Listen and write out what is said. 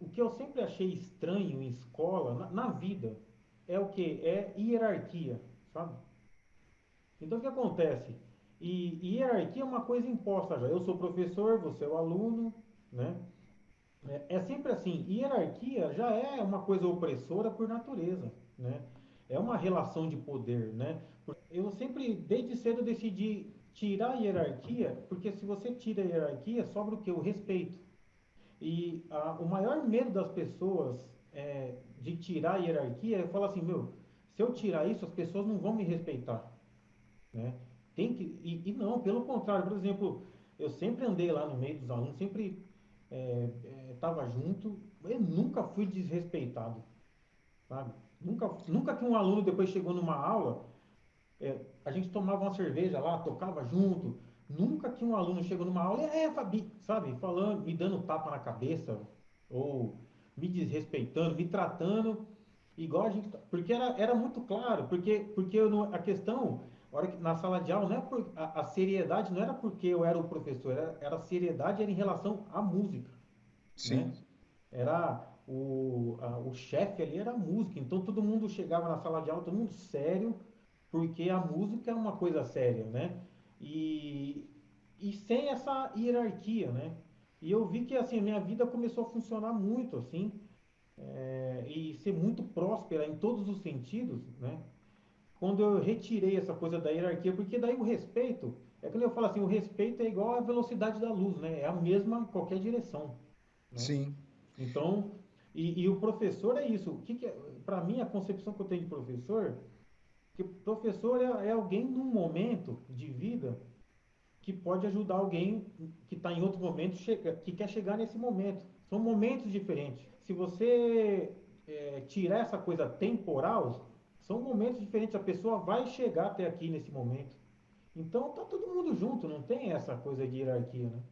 o que eu sempre achei estranho em escola, na, na vida, é o que? É hierarquia, sabe? Então o que acontece? E, e hierarquia é uma coisa imposta já. Eu sou professor, você é o aluno, né? É, é sempre assim. Hierarquia já é uma coisa opressora por natureza, né? É uma relação de poder, né? Eu sempre, desde cedo, decidi tirar a hierarquia, porque se você tira a hierarquia, sobra o que? O respeito. E a, o maior medo das pessoas é, de tirar a hierarquia é falar assim, meu, se eu tirar isso, as pessoas não vão me respeitar. Né? Tem que, e, e não, pelo contrário, por exemplo, eu sempre andei lá no meio dos alunos, sempre estava é, é, junto, eu nunca fui desrespeitado, sabe? Nunca, nunca que um aluno depois chegou numa aula, é, a gente tomava uma cerveja lá, tocava junto, nunca que um aluno chegou numa aula, é, Fabi, sabe, falando, me dando tapa na cabeça, ou me desrespeitando, me tratando igual a gente, porque era, era muito claro, porque, porque eu, a questão hora que, na sala de aula, não é por, a, a, seriedade não era porque eu era o professor, era, era a seriedade era em relação à música. Sim. Né? Era o, a, o chefe ali era a música, então todo mundo chegava na sala de aula, todo mundo sério, porque a música é uma coisa séria, né? E, e sem essa hierarquia, né? E eu vi que assim minha vida começou a funcionar muito assim é, e ser muito próspera em todos os sentidos, né? quando eu retirei essa coisa da hierarquia, porque daí o respeito, é quando eu falo assim, o respeito é igual à velocidade da luz, né? É a mesma em qualquer direção. Né? Sim. Então, e, e, o professor é isso. O que, que é, para mim, a concepção que eu tenho de professor, que professor é, é alguém num momento de vida que pode ajudar alguém que está em outro momento, chega, que quer chegar nesse momento. São momentos diferentes. Se você é, tirar essa coisa temporal, são momentos diferentes, a pessoa vai chegar até aqui nesse momento. Então tá todo mundo junto, não tem essa coisa de hierarquia, né?